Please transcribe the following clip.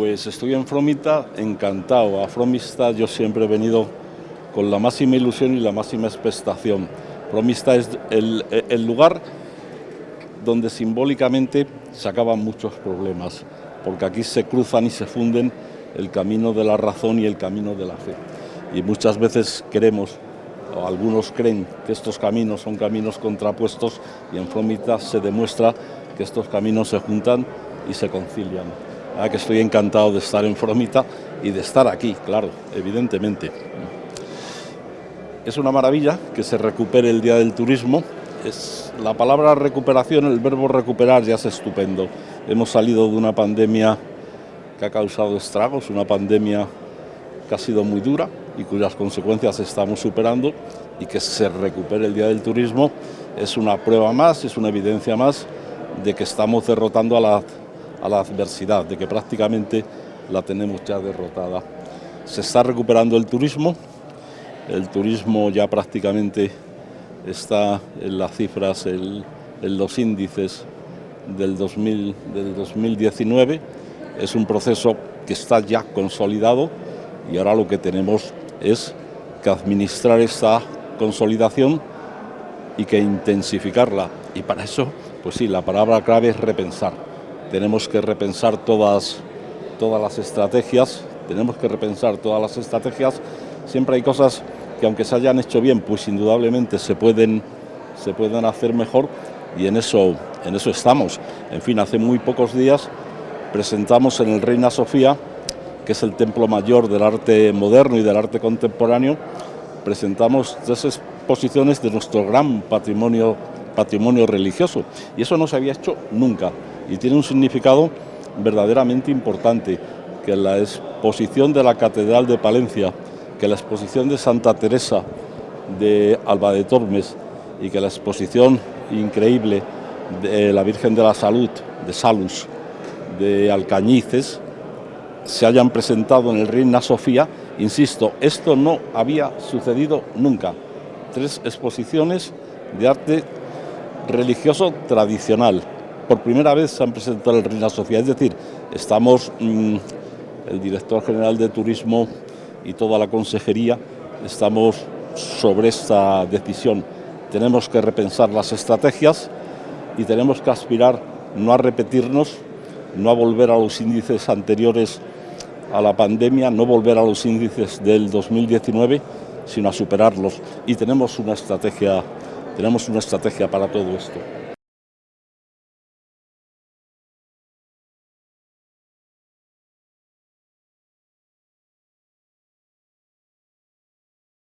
Pues estoy en Fromita encantado. A Fromista yo siempre he venido con la máxima ilusión y la máxima expectación. Fromista es el, el lugar donde simbólicamente se acaban muchos problemas, porque aquí se cruzan y se funden el camino de la razón y el camino de la fe. Y muchas veces queremos, o algunos creen, que estos caminos son caminos contrapuestos y en Fromita se demuestra que estos caminos se juntan y se concilian. Que estoy encantado de estar en Fromita y de estar aquí, claro, evidentemente. Es una maravilla que se recupere el Día del Turismo. Es, la palabra recuperación, el verbo recuperar ya es estupendo. Hemos salido de una pandemia que ha causado estragos, una pandemia que ha sido muy dura y cuyas consecuencias estamos superando y que se recupere el Día del Turismo es una prueba más, es una evidencia más de que estamos derrotando a la a la adversidad, de que prácticamente la tenemos ya derrotada. Se está recuperando el turismo, el turismo ya prácticamente está en las cifras, en, los índices del, 2000, del 2019, es un proceso que está ya consolidado y ahora lo que tenemos es que administrar esta consolidación y que intensificarla. Y para eso, pues sí, la palabra clave es repensar tenemos que repensar todas, todas las estrategias, tenemos que repensar todas las estrategias. Siempre hay cosas que aunque se hayan hecho bien, pues indudablemente se pueden, se pueden hacer mejor y en eso, en eso estamos. En fin, hace muy pocos días presentamos en el Reina Sofía, que es el templo mayor del arte moderno y del arte contemporáneo, presentamos tres exposiciones de nuestro gran patrimonio, patrimonio religioso y eso no se había hecho nunca y tiene un significado verdaderamente importante, que la exposición de la Catedral de Palencia, que la exposición de Santa Teresa de Alba de Tormes y que la exposición increíble de la Virgen de la Salud, de Salus, de Alcañices, se hayan presentado en el Reina Sofía, insisto, esto no había sucedido nunca. Tres exposiciones de arte religioso tradicional, por primera vez se han presentado el Reina Sofía, es decir, estamos, mm, el director general de Turismo y toda la consejería, estamos sobre esta decisión. Tenemos que repensar las estrategias y tenemos que aspirar no a repetirnos, no a volver a los índices anteriores a la pandemia, no volver a los índices del 2019, sino a superarlos. Y tenemos una estrategia, tenemos una estrategia para todo esto.